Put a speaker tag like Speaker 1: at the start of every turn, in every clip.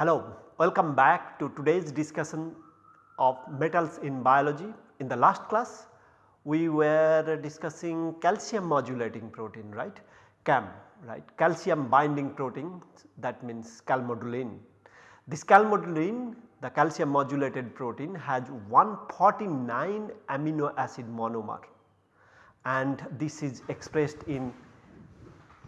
Speaker 1: Hello, welcome back to today's discussion of metals in biology. In the last class we were discussing calcium modulating protein right CAM right calcium binding protein that means calmodulin. This calmodulin the calcium modulated protein has 149 amino acid monomer and this is expressed in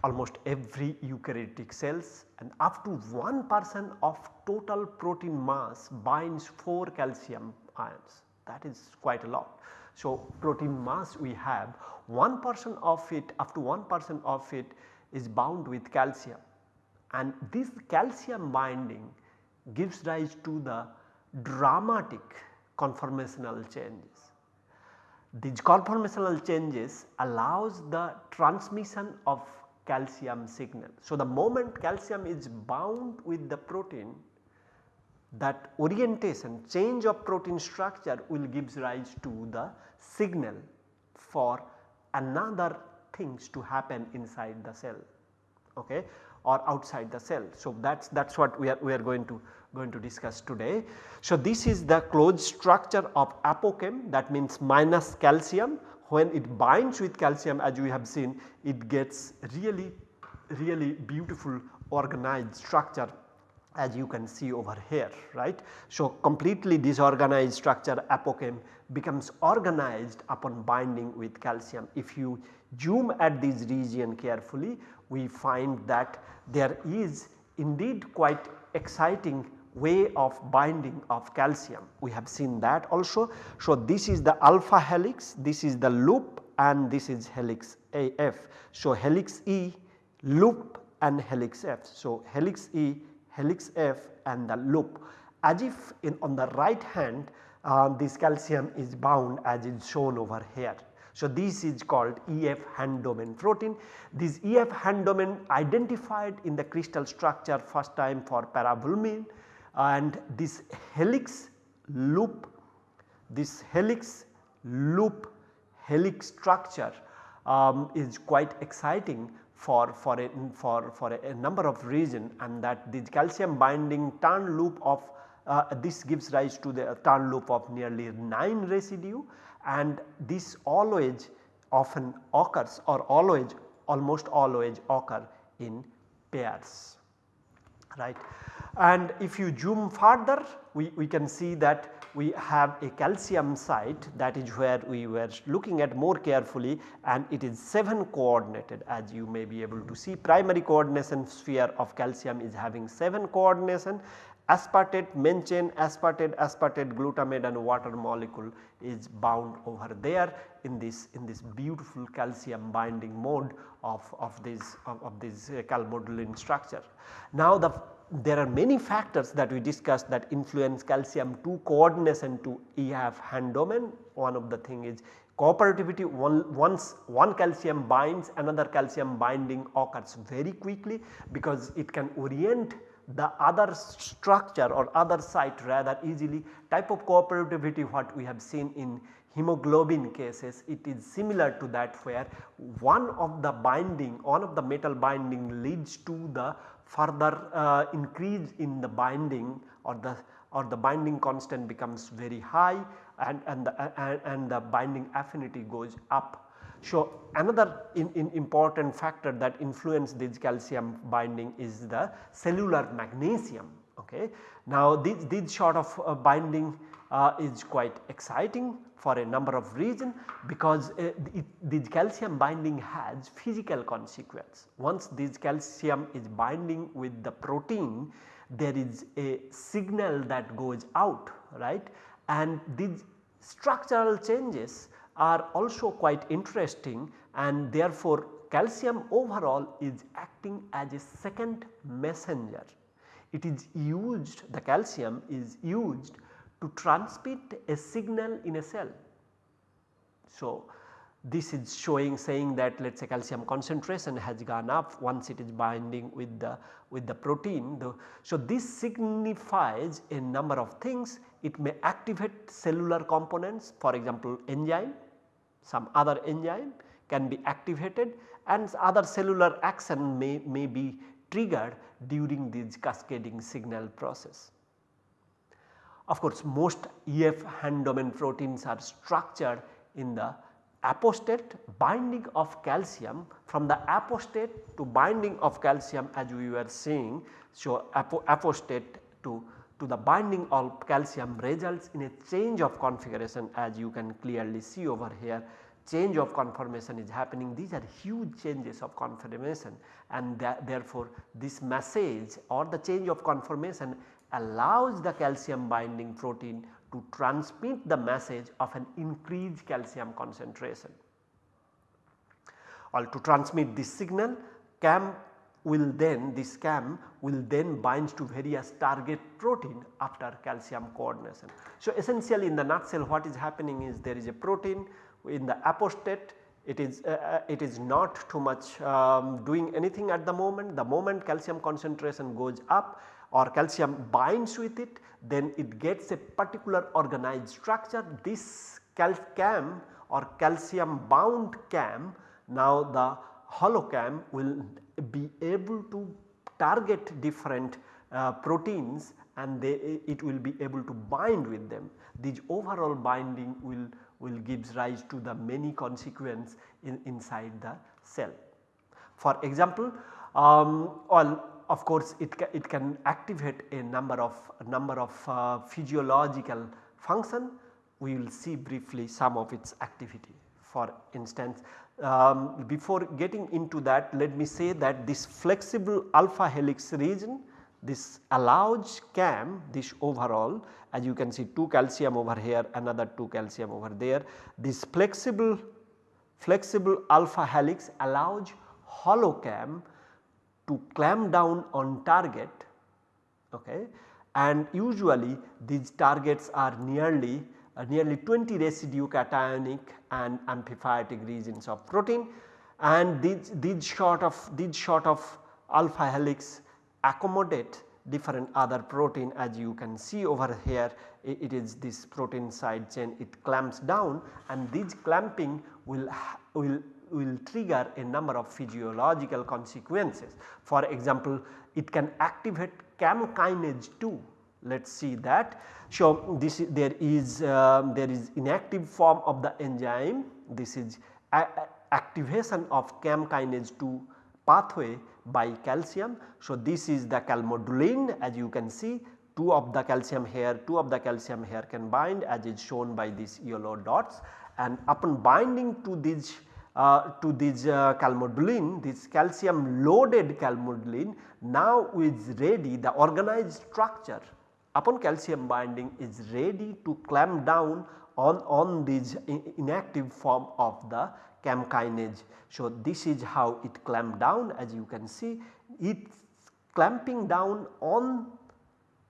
Speaker 1: almost every eukaryotic cells and up to 1 percent of total protein mass binds 4 calcium ions that is quite a lot. So, protein mass we have 1 percent of it up to 1 percent of it is bound with calcium and this calcium binding gives rise to the dramatic conformational changes. These conformational changes allows the transmission of calcium signal. So, the moment calcium is bound with the protein that orientation change of protein structure will gives rise to the signal for another things to happen inside the cell okay, or outside the cell. So, that is that is what we are we are going to going to discuss today. So, this is the closed structure of apoCaM that means minus calcium when it binds with calcium as we have seen it gets really really beautiful organized structure as you can see over here right. So, completely disorganized structure apoCaM becomes organized upon binding with calcium. If you zoom at this region carefully we find that there is indeed quite exciting way of binding of calcium. We have seen that also. So, this is the alpha helix, this is the loop and this is helix AF. So, helix E, loop and helix F. So, helix E helix F and the loop as if in on the right hand uh, this calcium is bound as is shown over here. So, this is called EF hand domain protein. This EF hand domain identified in the crystal structure first time for parvalbumin and this helix loop, this helix loop helix structure um, is quite exciting for, for, a, for, for a, number of reasons and that this calcium binding turn loop of uh, this gives rise to the turn loop of nearly 9 residue and this always often occurs or always almost always occur in pairs right. And if you zoom further we, we can see that we have a calcium site that is where we were looking at more carefully and it is 7 coordinated. As you may be able to see primary coordination sphere of calcium is having 7 coordination aspartate main chain aspartate aspartate glutamate and water molecule is bound over there in this in this beautiful calcium binding mode of, of this of, of this uh, calmodulin structure. Now the there are many factors that we discussed that influence calcium 2 coordination to EF hand domain. One of the thing is cooperativity one, once one calcium binds another calcium binding occurs very quickly because it can orient the other structure or other site rather easily type of cooperativity what we have seen in hemoglobin cases it is similar to that where one of the binding one of the metal binding leads to the further uh, increase in the binding or the or the binding constant becomes very high and, and, the, and the binding affinity goes up. So, another in, in important factor that influence this calcium binding is the cellular magnesium. Okay. Now, this, this sort of uh, binding uh, is quite exciting for a number of reasons because uh, it, this calcium binding has physical consequence. Once this calcium is binding with the protein there is a signal that goes out right and these structural changes are also quite interesting and therefore calcium overall is acting as a second messenger. It is used the calcium is used to transmit a signal in a cell. So, this is showing saying that let us say calcium concentration has gone up once it is binding with the with the protein. The, so, this signifies a number of things it may activate cellular components for example enzyme some other enzyme can be activated and other cellular action may, may be triggered during this cascading signal process. Of course, most EF hand domain proteins are structured in the apostate binding of calcium from the apostate to binding of calcium as we were seeing. So, apo apostate to, to the binding of calcium results in a change of configuration as you can clearly see over here change of conformation is happening these are huge changes of conformation and therefore this message or the change of conformation allows the calcium binding protein to transmit the message of an increased calcium concentration. Or to transmit this signal CAM will then this CAM will then bind to various target protein after calcium coordination. So, essentially in the nutshell what is happening is there is a protein in the apostate. It is uh, uh, it is not too much um, doing anything at the moment. The moment calcium concentration goes up or calcium binds with it then it gets a particular organized structure. This cal CAM or calcium bound CAM now the holoCaM will be able to target different uh, proteins and they, it will be able to bind with them. This overall binding will will gives rise to the many consequence in, inside the cell. For example, um, well of course it, ca it can activate a number of number of uh, physiological function we will see briefly some of its activity. For instance, um, before getting into that let me say that this flexible alpha helix region this allows CAM this overall as you can see 2 calcium over here another 2 calcium over there. This flexible flexible alpha helix allows holo CAM to clamp down on target okay and usually these targets are nearly uh, nearly 20 residue cationic and amphipathic regions of protein. And these, these sort of these sort of alpha helix accommodate different other protein. As you can see over here it is this protein side chain. It clamps down and this clamping will, will, will trigger a number of physiological consequences. For example, it can activate CAM kinase 2 let us see that. So, this there is um, there is inactive form of the enzyme this is activation of CAM kinase 2 pathway by calcium. So, this is the calmodulin as you can see 2 of the calcium here 2 of the calcium here can bind as is shown by these yellow dots and upon binding to this uh, to this uh, calmodulin this calcium loaded calmodulin now is ready the organized structure upon calcium binding is ready to clamp down on, on this inactive form of the CAM kinase. So, this is how it clamped down as you can see it clamping down on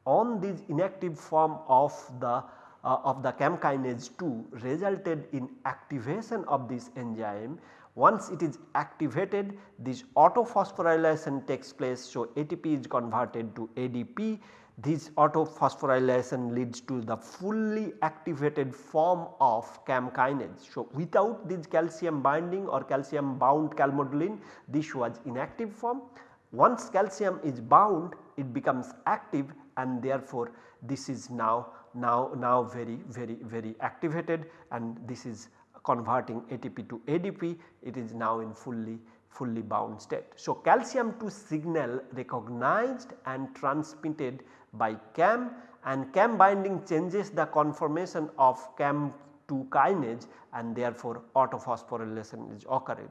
Speaker 1: on this inactive form of the uh, of the CAM kinase 2 resulted in activation of this enzyme. Once it is activated this autophosphorylation takes place. So, ATP is converted to ADP this autophosphorylation leads to the fully activated form of CAM kinase. So, without this calcium binding or calcium bound calmodulin this was inactive form. Once calcium is bound it becomes active and therefore this is now now now very very very activated and this is converting ATP to ADP it is now in fully fully bound state. So, calcium 2 signal recognized and transmitted by CAM and CAM binding changes the conformation of CAM2 kinase and therefore autophosphorylation is occurring.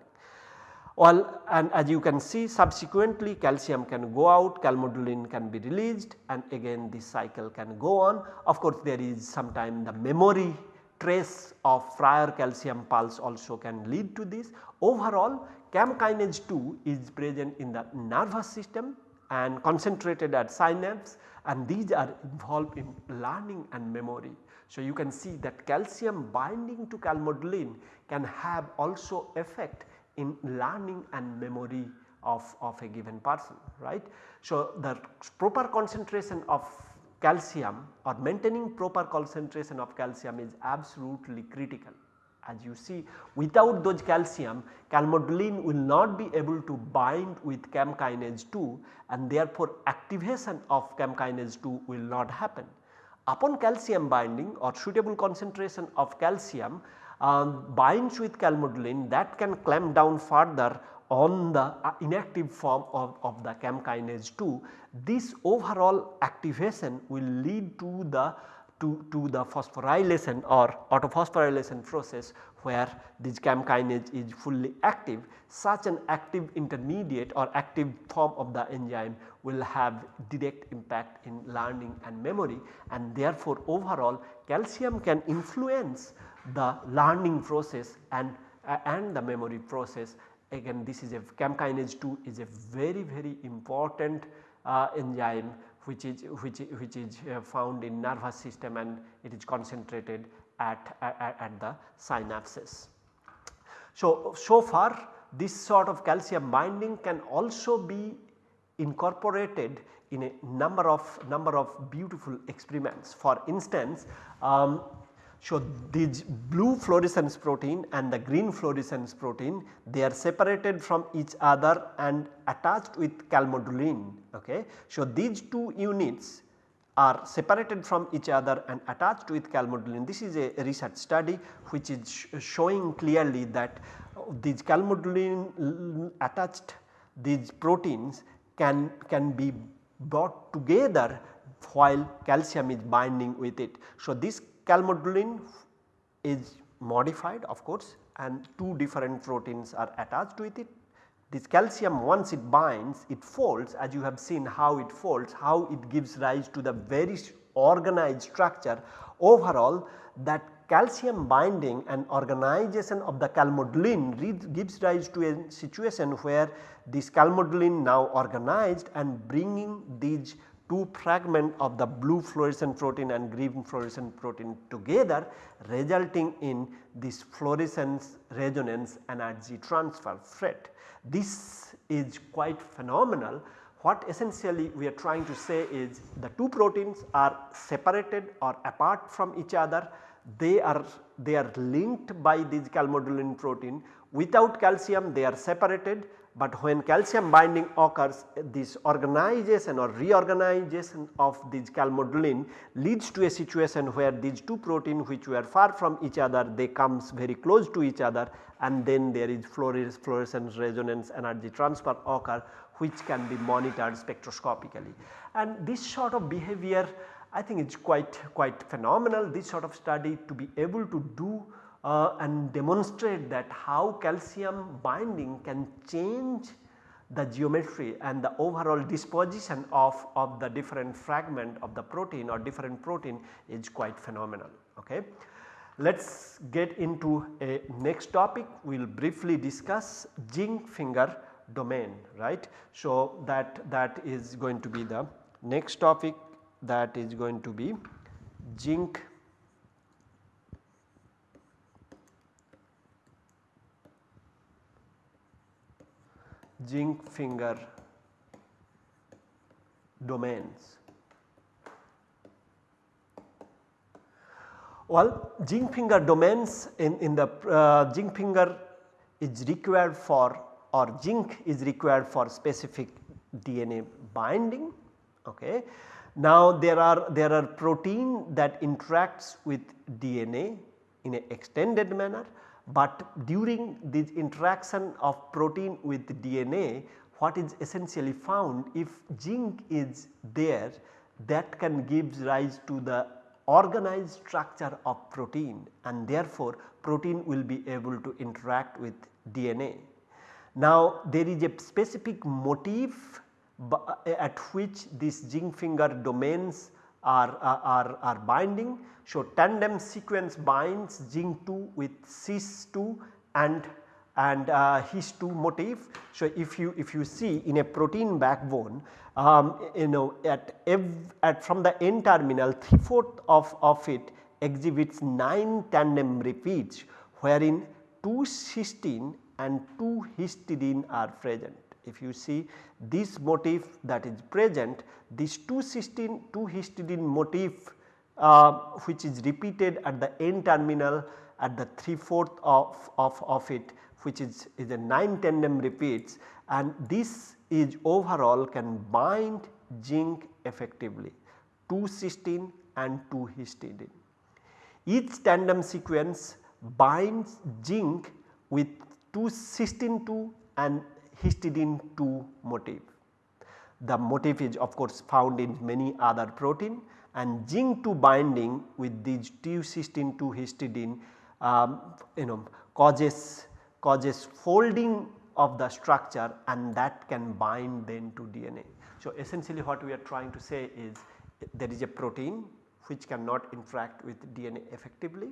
Speaker 1: Well and as you can see subsequently calcium can go out, calmodulin can be released and again this cycle can go on. Of course there is sometime the memory trace of prior calcium pulse also can lead to this. Overall CAM kinase 2 is present in the nervous system and concentrated at synapse and these are involved in learning and memory. So, you can see that calcium binding to calmodulin can have also effect in learning and memory of, of a given person right. So, the proper concentration of calcium or maintaining proper concentration of calcium is absolutely critical. As you see without those calcium calmodulin will not be able to bind with CAM kinase 2 and therefore activation of CAM kinase 2 will not happen. Upon calcium binding or suitable concentration of calcium um, binds with calmodulin that can clamp down further on the uh, inactive form of, of the CAM kinase 2. This overall activation will lead to the to, to the phosphorylation or autophosphorylation process where this CAM kinase is fully active such an active intermediate or active form of the enzyme will have direct impact in learning and memory and therefore overall calcium can influence the learning process and, uh, and the memory process. Again this is a CAM kinase 2 is a very very important uh, enzyme which is which, which is uh, found in nervous system and it is concentrated at, at, at the synapses. So, so far this sort of calcium binding can also be incorporated in a number of number of beautiful experiments. For instance, um, so, these blue fluorescence protein and the green fluorescence protein they are separated from each other and attached with calmodulin. Okay. So, these two units are separated from each other and attached with calmodulin. This is a research study which is sh showing clearly that uh, these calmodulin attached these proteins can, can be brought together while calcium is binding with it. So, this calmodulin is modified of course and two different proteins are attached with it. This calcium once it binds it folds as you have seen how it folds how it gives rise to the very organized structure overall that calcium binding and organization of the calmodulin gives rise to a situation where this calmodulin now organized and bringing these two fragment of the blue fluorescent protein and green fluorescent protein together resulting in this fluorescence resonance energy transfer FRET. This is quite phenomenal. What essentially we are trying to say is the two proteins are separated or apart from each other. They are they are linked by this calmodulin protein without calcium they are separated but when calcium binding occurs this organization or reorganization of this calmodulin leads to a situation where these two protein which were far from each other they comes very close to each other and then there is fluorescence resonance energy transfer occur which can be monitored spectroscopically. And this sort of behavior I think it is quite quite phenomenal this sort of study to be able to do uh, and demonstrate that how calcium binding can change the geometry and the overall disposition of, of the different fragment of the protein or different protein is quite phenomenal. Okay. Let us get into a next topic we will briefly discuss zinc finger domain right. So, that that is going to be the next topic that is going to be zinc zinc finger domains. Well, zinc finger domains in, in the uh, zinc finger is required for or zinc is required for specific DNA binding. Okay. Now there are there are protein that interacts with DNA in an extended manner but during this interaction of protein with DNA what is essentially found if zinc is there that can give rise to the organized structure of protein and therefore protein will be able to interact with DNA. Now there is a specific motif at which these zinc finger domains are, are, are binding. So, tandem sequence binds zinc 2 with Cys 2 and and uh, His 2 motif. So, if you if you see in a protein backbone um, you know at, at from the N terminal 3 fourth of, of it exhibits 9 tandem repeats wherein 2 cysteine and 2 histidine are present. If you see this motif that is present this 2 cysteine 2 histidine motif uh, which is repeated at the N terminal at the 3 fourth of, of, of it which is, is a 9 tandem repeats and this is overall can bind zinc effectively 2 cysteine and 2 histidine. Each tandem sequence binds zinc with 2 cysteine 2 and histidine 2 motif. The motif is of course found in many other protein and zinc 2 binding with these 2 cysteine 2 histidine um, you know causes causes folding of the structure and that can bind then to DNA. So, essentially what we are trying to say is there is a protein which cannot interact with DNA effectively,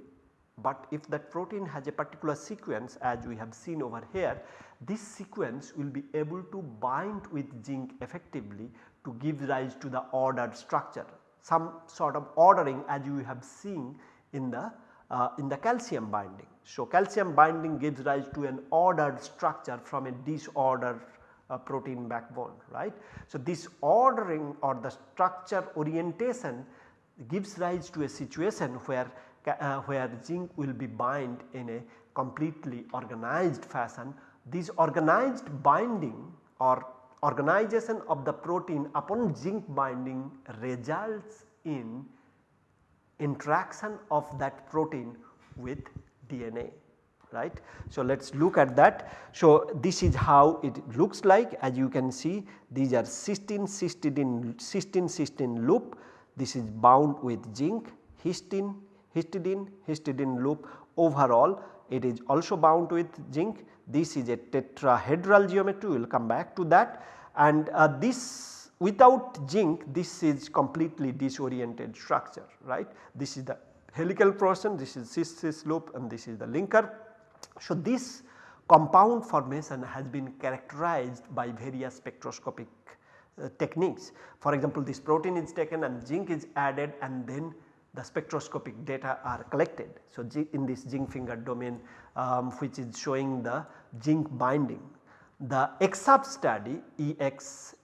Speaker 1: but if that protein has a particular sequence as we have seen over here, this sequence will be able to bind with zinc effectively to give rise to the ordered structure, some sort of ordering as you have seen in the uh, in the calcium binding. So, calcium binding gives rise to an ordered structure from a disordered uh, protein backbone right. So, this ordering or the structure orientation gives rise to a situation where uh, where zinc will be bind in a completely organized fashion. This organized binding or organization of the protein upon zinc binding results in interaction of that protein with DNA right. So, let us look at that. So, this is how it looks like as you can see these are cysteine cysteine cysteine cysteine loop this is bound with zinc histine histidine histidine loop overall. It is also bound with zinc. This is a tetrahedral geometry we will come back to that. And uh, this without zinc this is completely disoriented structure right? This is the helical portion this is Cys Cys loop and this is the linker. So, this compound formation has been characterized by various spectroscopic uh, techniques. For example, this protein is taken and zinc is added and then the spectroscopic data are collected. So, in this zinc finger domain um, which is showing the zinc binding. The EXAFS study EXAFS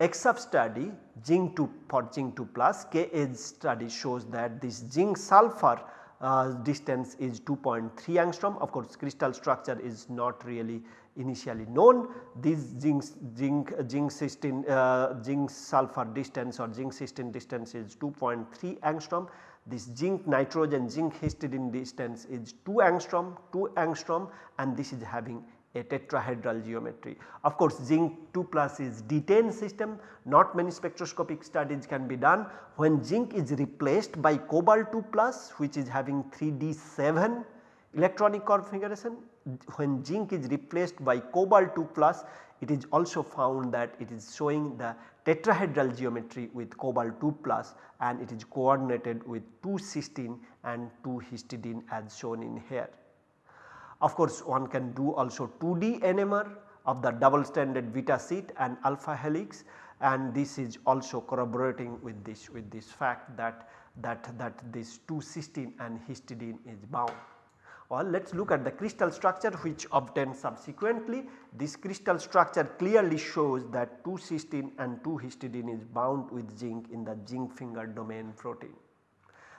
Speaker 1: EXAFS study zinc 2 for zinc 2 plus Ka study shows that this zinc sulfur uh, distance is 2.3 angstrom of course crystal structure is not really initially known. This zinc zinc zinc cysteine uh, zinc sulfur distance or zinc cysteine distance is 2.3 angstrom. This zinc nitrogen zinc histidine distance is 2 angstrom 2 angstrom and this is having a tetrahedral geometry. Of course, zinc 2 plus is D10 system. Not many spectroscopic studies can be done. When zinc is replaced by cobalt 2 plus which is having 3D7 electronic configuration when zinc is replaced by cobalt 2 plus it is also found that it is showing the tetrahedral geometry with cobalt 2 plus and it is coordinated with 2 cysteine and 2 histidine as shown in here. Of course, one can do also 2D NMR of the double stranded beta sheet and alpha helix and this is also corroborating with this with this fact that that that this 2 cysteine and histidine is bound. Or let us look at the crystal structure which obtained subsequently. This crystal structure clearly shows that 2 cysteine and 2 histidine is bound with zinc in the zinc finger domain protein.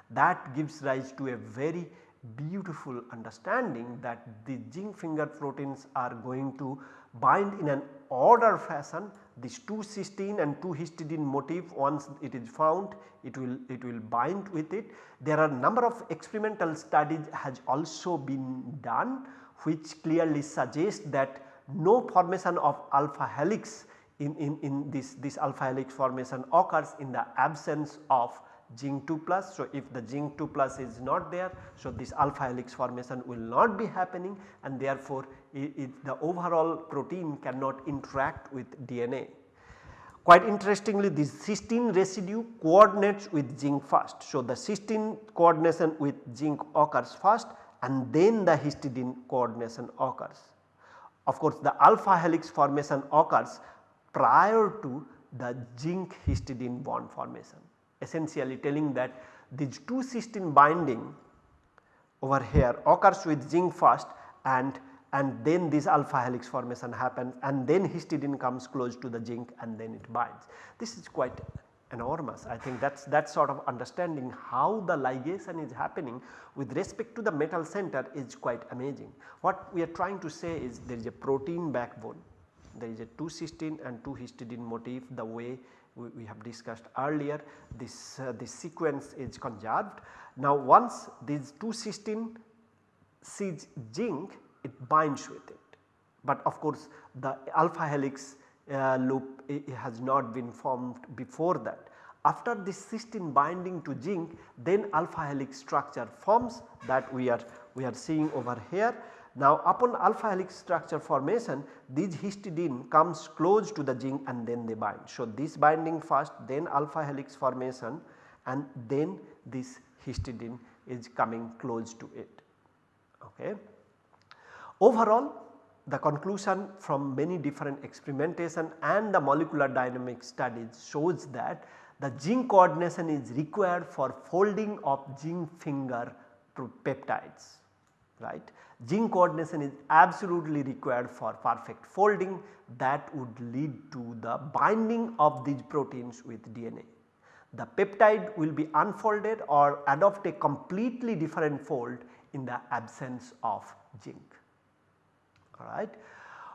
Speaker 1: That gives rise to a very beautiful understanding that the zinc finger proteins are going to bind in an order fashion this 2 cysteine and 2 histidine motif once it is found it will it will bind with it. There are number of experimental studies has also been done which clearly suggest that no formation of alpha helix in, in, in this, this alpha helix formation occurs in the absence of zinc 2 plus. So, if the zinc 2 plus is not there, so this alpha helix formation will not be happening and therefore, it, it, the overall protein cannot interact with DNA. Quite interestingly this cysteine residue coordinates with zinc first. So, the cysteine coordination with zinc occurs first and then the histidine coordination occurs. Of course, the alpha helix formation occurs prior to the zinc histidine bond formation essentially telling that these two cysteine binding over here occurs with zinc first and and then this alpha helix formation happens and then histidine comes close to the zinc and then it binds. This is quite enormous I think that is that sort of understanding how the ligation is happening with respect to the metal center is quite amazing. What we are trying to say is there is a protein backbone, there is a 2 cysteine and 2 histidine motif the way we, we have discussed earlier this, uh, this sequence is conserved. Now once these 2 cysteine sees zinc it binds with it. But of course the alpha helix uh, loop has not been formed before that. After this cysteine binding to zinc then alpha helix structure forms that we are we are seeing over here. Now upon alpha helix structure formation these histidine comes close to the zinc and then they bind. So this binding first then alpha helix formation and then this histidine is coming close to it. Okay. Overall the conclusion from many different experimentation and the molecular dynamic studies shows that the zinc coordination is required for folding of zinc finger peptides right. Zinc coordination is absolutely required for perfect folding that would lead to the binding of these proteins with DNA. The peptide will be unfolded or adopt a completely different fold in the absence of zinc alright.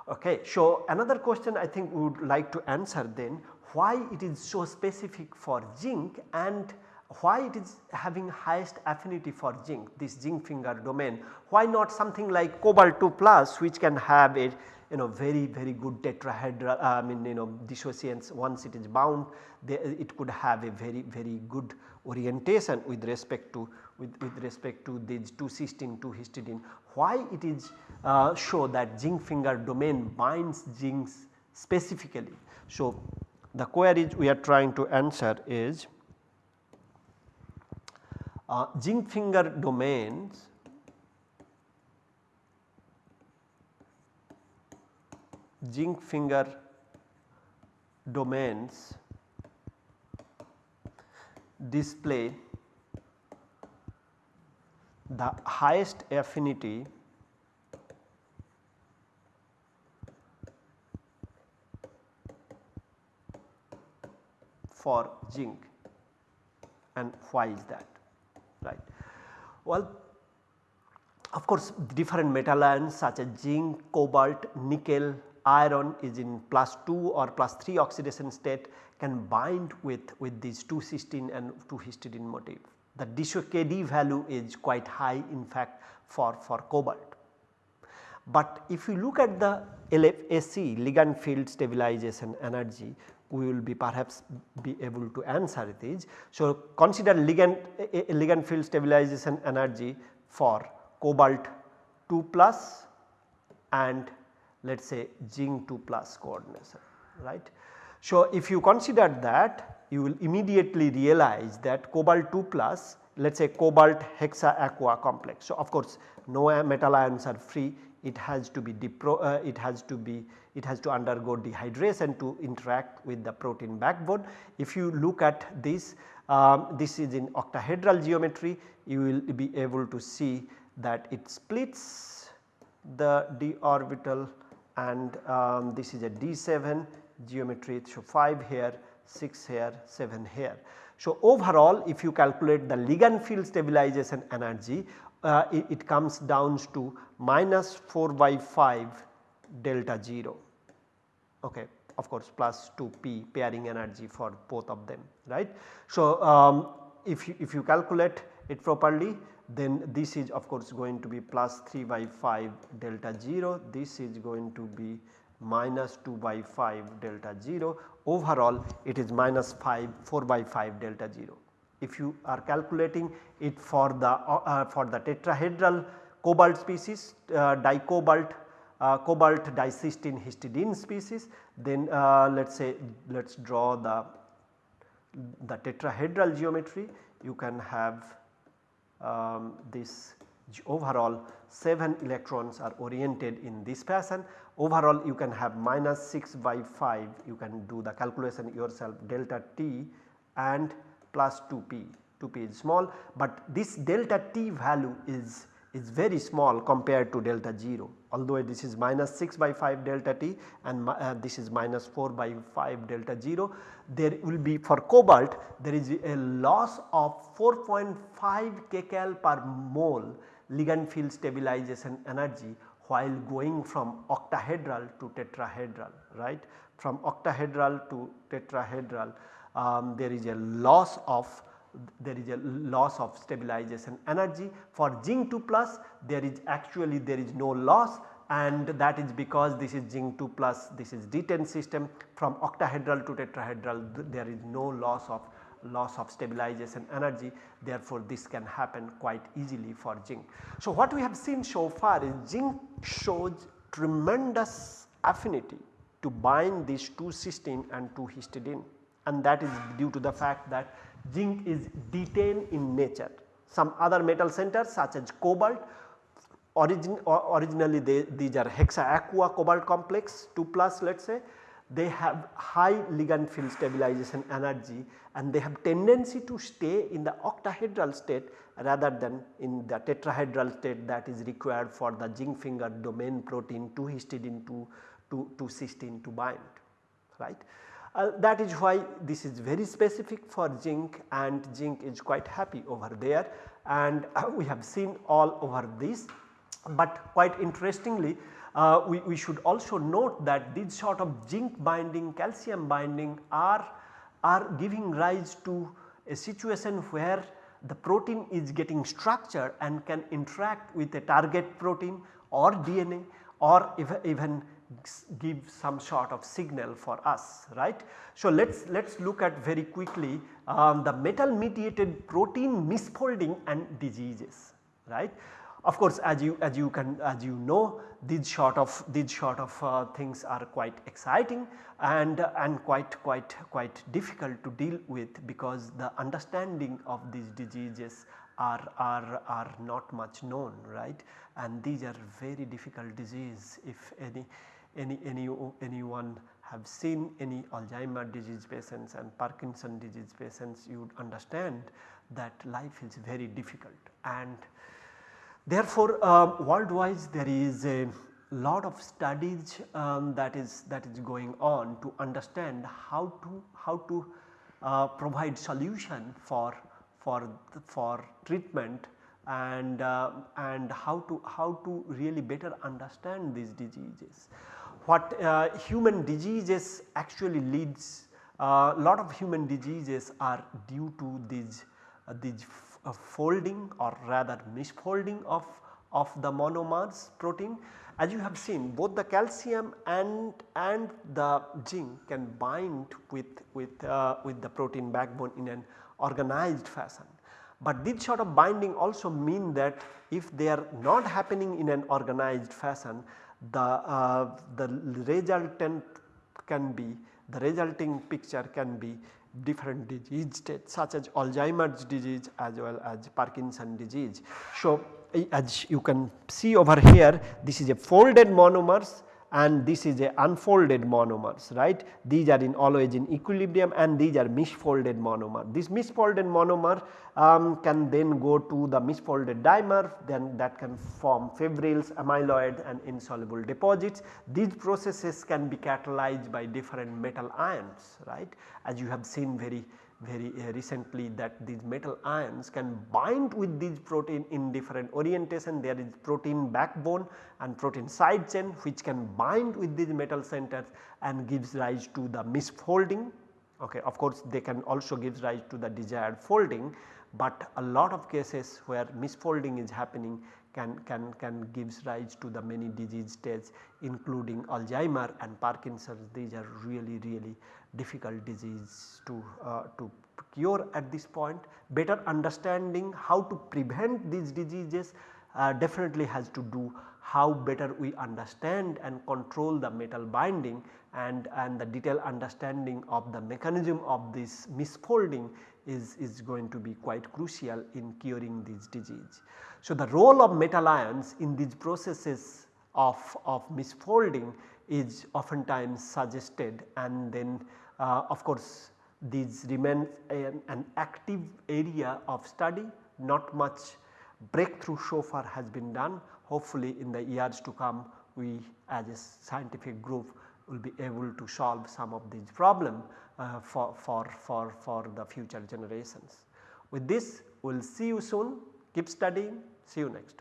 Speaker 1: Okay. So, another question I think we would like to answer then why it is so specific for zinc and why it is having highest affinity for zinc this zinc finger domain why not something like cobalt 2 plus which can have a you know very very good tetrahedral uh, I mean you know dissociance once it is bound they, it could have a very very good orientation with respect to with, with respect to these 2 cysteine 2 histidine why it is uh, show that zinc finger domain binds zincs specifically. So, the queries we are trying to answer is uh, zinc finger domains zinc finger domains display the highest affinity for zinc and why is that right. Well of course different metal ions such as zinc, cobalt, nickel, iron is in plus 2 or plus 3 oxidation state can bind with, with these 2 cysteine and 2 histidine motif the DiSo-Kd value is quite high in fact for, for cobalt. But if you look at the LFSE ligand field stabilization energy we will be perhaps be able to answer these. So, consider ligand, eh, eh, ligand field stabilization energy for cobalt 2 plus and let us say zinc 2 plus coordination right. So, if you consider that you will immediately realize that cobalt 2 plus let us say cobalt hexa aqua complex. So, of course, no metal ions are free it has to be uh, it has to be it has to undergo dehydration to interact with the protein backbone. If you look at this um, this is in octahedral geometry you will be able to see that it splits the d orbital and um, this is a d7 geometry. So, 5 here 6 here 7 here. So, overall if you calculate the ligand field stabilization energy uh, it, it, comes down to minus 4 by 5 delta 0 okay of course plus 2 p pairing energy for both of them right. So, um, if you, if you calculate it properly then this is of course going to be plus 3 by 5 delta 0 this is going to be minus 2 by 5 delta 0 overall it is minus 5 4 by 5 delta 0. If you are calculating it for the uh, uh, for the tetrahedral cobalt species uh, dicobalt uh, cobalt dicysteine histidine species then uh, let us say let us draw the the tetrahedral geometry you can have um, this overall 7 electrons are oriented in this fashion. Overall you can have minus 6 by 5 you can do the calculation yourself delta t and plus 2p, 2p is small but this delta t value is is very small compared to delta 0 although this is minus 6 by 5 delta t and uh, this is minus 4 by 5 delta 0 there will be for cobalt there is a loss of 4.5 kcal per mole ligand field stabilization energy while going from octahedral to tetrahedral right. From octahedral to tetrahedral um, there is a loss of there is a loss of stabilization energy. For zinc 2 plus there is actually there is no loss and that is because this is zinc 2 plus this is D10 system from octahedral to tetrahedral there is no loss of loss of stabilization energy therefore this can happen quite easily for zinc. So what we have seen so far is zinc shows tremendous affinity to bind these 2 cysteine and 2 histidine and that is due to the fact that zinc is D10 in nature. Some other metal centers such as cobalt origin or originally they, these are hexa aqua cobalt complex 2 plus let us say they have high ligand field stabilization energy and they have tendency to stay in the octahedral state rather than in the tetrahedral state that is required for the zinc finger domain protein 2 histidine to, to, to cysteine to bind right. Uh, that is why this is very specific for zinc and zinc is quite happy over there and uh, we have seen all over this. But quite interestingly uh, we, we should also note that these sort of zinc binding calcium binding are, are giving rise to a situation where the protein is getting structured and can interact with a target protein or DNA or even give some sort of signal for us right. So let us let us look at very quickly um, the metal mediated protein misfolding and diseases right. Of course as you as you can as you know these sort of these sort of uh, things are quite exciting and and quite quite quite difficult to deal with because the understanding of these diseases are, are, are not much known right and these are very difficult disease if any any, any anyone have seen any Alzheimer disease patients and Parkinson disease patients you would understand that life is very difficult. And therefore um, worldwide there is a lot of studies um, that is that is going on to understand how to how to uh, provide solution for for for treatment and uh, and how to how to really better understand these diseases what uh, human diseases actually leads a uh, lot of human diseases are due to these uh, these folding or rather misfolding of of the monomers protein. As you have seen both the calcium and and the zinc can bind with with uh, with the protein backbone in an organized fashion. But this sort of binding also mean that if they are not happening in an organized fashion the, uh, the resultant can be the resulting picture can be different disease states such as Alzheimer's disease as well as Parkinson disease. So, as you can see over here this is a folded monomers and this is a unfolded monomers right. These are in always in equilibrium and these are misfolded monomer. This misfolded monomer um, can then go to the misfolded dimer then that can form fibrils, amyloid and insoluble deposits. These processes can be catalyzed by different metal ions right as you have seen very very uh, recently that these metal ions can bind with these protein in different orientation. There is protein backbone and protein side chain which can bind with these metal centers and gives rise to the misfolding. Okay of course they can also give rise to the desired folding but a lot of cases where misfolding is happening can, can, can gives rise to the many disease states including Alzheimer and Parkinson's these are really really difficult disease to, uh, to cure at this point. Better understanding how to prevent these diseases uh, definitely has to do how better we understand and control the metal binding and, and the detailed understanding of the mechanism of this misfolding is, is going to be quite crucial in curing this disease. So, the role of metal ions in these processes of, of misfolding is oftentimes suggested and then uh, of course these remain an, an active area of study not much breakthrough so far has been done. Hopefully in the years to come we as a scientific group will be able to solve some of these problem uh, for, for, for, for the future generations. With this we will see you soon, keep studying, see you next.